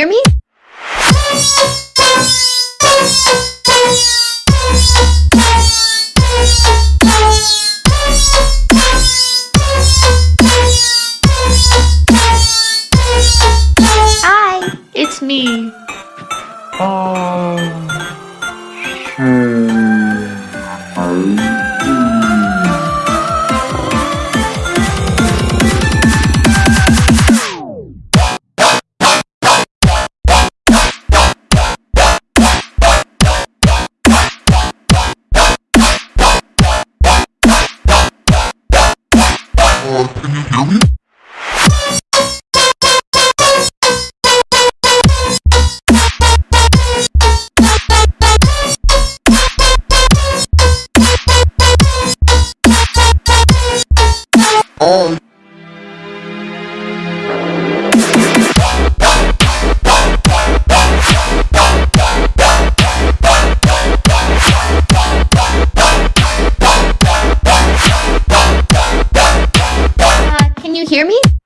hear me? Hi, it's me. Oh. Uh. Hello, can you hear me? hear me?